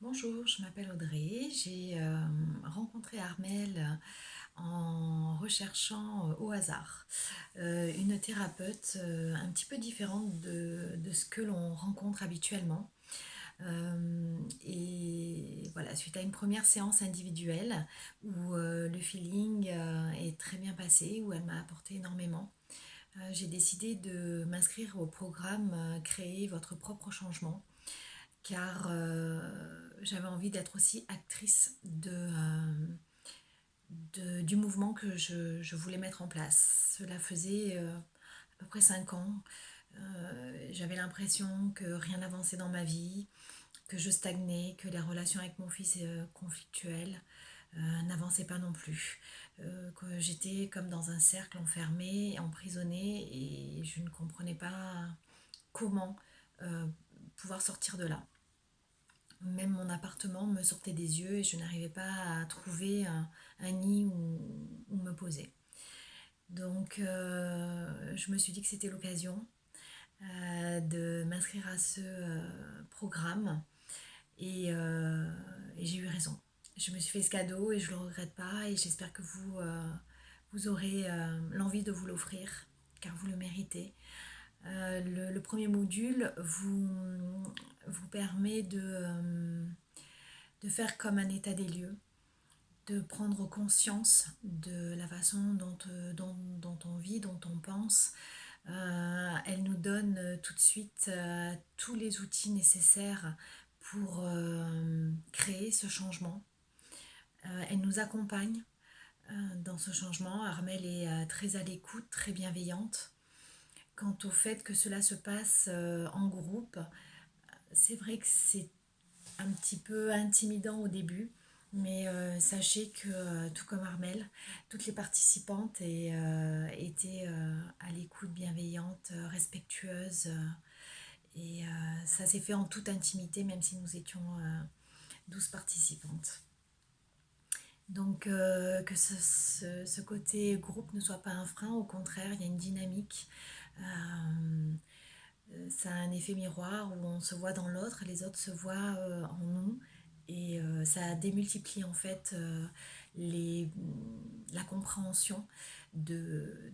Bonjour, je m'appelle Audrey. J'ai euh, rencontré Armel en recherchant euh, au hasard euh, une thérapeute un petit peu différente de, ce que l'on rencontre habituellement. et voilà, suite à une première séance individuelle où le feeling est très bien passé, où elle m'a apporté énormément, j'ai décidé de m'inscrire au programme Créer votre propre changement car euh, j'avais envie d'être aussi actrice euh, du mouvement que je, voulais mettre en place. Cela faisait euh, à peu près 5 ans. j'avais l'impression que rien n'avançait dans ma vie, que je stagnais, que les relations avec mon fils conflictuelles n'avançaient pas non plus. que j'étais comme dans un cercle enfermé, emprisonné et je ne comprenais pas comment pouvoir sortir de là. Même mon appartement me sortait des yeux et je n'arrivais pas à trouver un, nid où, me poser. Donc euh, je me suis dit que c'était l'occasion euh, de m'inscrire à ce euh, programme et, j'ai eu raison. Je me suis fait ce cadeau et je ne le regrette pas et j'espère que vous, vous aurez l'envie de vous l'offrir car vous le méritez. le, premier module vous, permet de, euh, de faire comme un état des lieux, de prendre conscience de la façon dont, euh, dont, on vit, dont on pense. Euh, elle nous donne tout de suite tous les outils nécessaires pour créer ce changement. elle nous accompagne dans ce changement. Armelle est très à l'écoute, très bienveillante. Quant au fait que cela se passe en groupe, c'est vrai que c'est un petit peu intimidant au début, mais euh, sachez que, euh, tout comme Armel, toutes les participantes euh, étaient à l'écoute bienveillante, respectueuse. et ça s'est fait en toute intimité, même si nous étions 12 participantes. Donc que ce, ce, côté groupe ne soit pas un frein, au contraire, il y a une dynamique ça a un effet miroir où on se voit dans l'autre, les autres se voient euh, en nous et euh, ça démultiplie en fait euh, les, la compréhension de,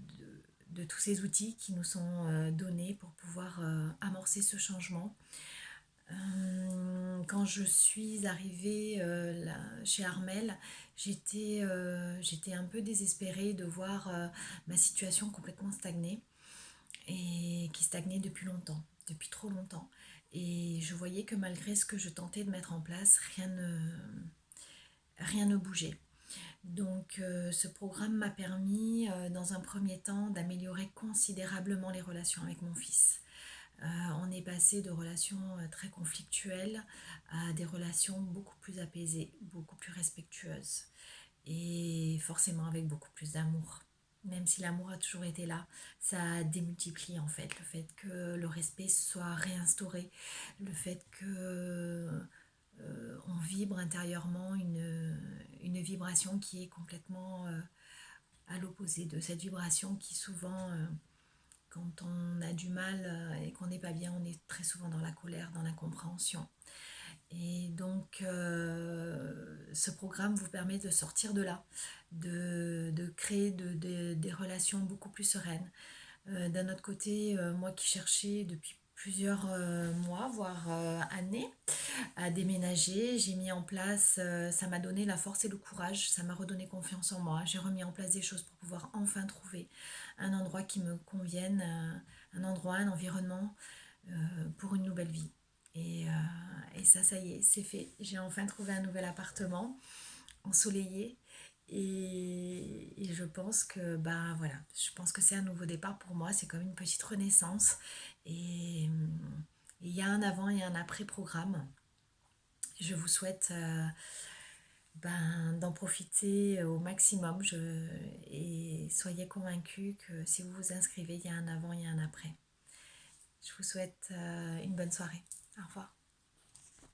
tous ces outils qui nous sont donnés pour pouvoir amorcer ce changement. Quand je suis arrivée chez Armel, j'étais un peu désespérée de voir ma situation complètement stagner et qui stagnait depuis longtemps, depuis trop longtemps. Et je voyais que malgré ce que je tentais de mettre en place, rien ne, rien ne bougeait. Donc euh, ce programme m'a permis euh, dans un premier temps d'améliorer considérablement les relations avec mon fils. Euh, on est passé de relations très conflictuelles à des relations beaucoup plus apaisées, beaucoup plus respectueuses et forcément avec beaucoup plus d'amour même si l'amour a toujours été là, ça démultiplie en fait le fait que le respect soit réinstauré, le fait que euh, on vibre intérieurement une, vibration qui est complètement euh, à l'opposé de cette vibration qui souvent, euh, quand on a du mal et qu'on n'est pas bien, on est très souvent dans la colère, dans l'incompréhension. Et donc, ce programme vous permet de sortir de là, de, créer des relations beaucoup plus sereines. Euh, d'un autre côté, euh, moi qui cherchais depuis plusieurs euh, mois, voire années, à déménager, j'ai mis en place, ça m'a donné la force et le courage, ça m'a redonné confiance en moi. J'ai remis en place des choses pour pouvoir enfin trouver un endroit qui me convienne, un endroit, un environnement pour une nouvelle vie. Et, et ça, ça y est, c'est fait. J'ai enfin trouvé un nouvel appartement ensoleillé et, je pense que bah voilà, je pense que c'est un nouveau départ pour moi, c'est comme une petite renaissance. Et il y a un avant et un après programme. Je vous souhaite euh, ben, d'en profiter au maximum et soyez convaincus que si vous vous inscrivez, il y a un avant et un après. Je vous souhaite euh, une bonne soirée. Au revoir.